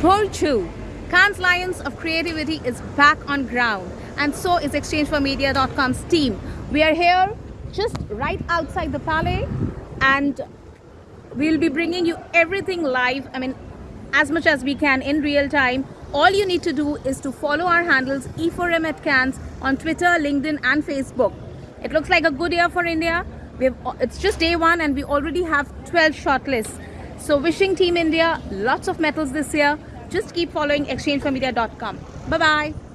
Borchu. Cannes Lions of Creativity is back on ground and so is exchangeformedia.com's team. We are here just right outside the Palais and we'll be bringing you everything live. I mean, as much as we can in real time. All you need to do is to follow our handles E4M at Cannes on Twitter, LinkedIn and Facebook. It looks like a good year for India. We've, it's just day one and we already have 12 shortlists. So wishing Team India lots of medals this year. Just keep following exchangeformedia.com. Bye-bye.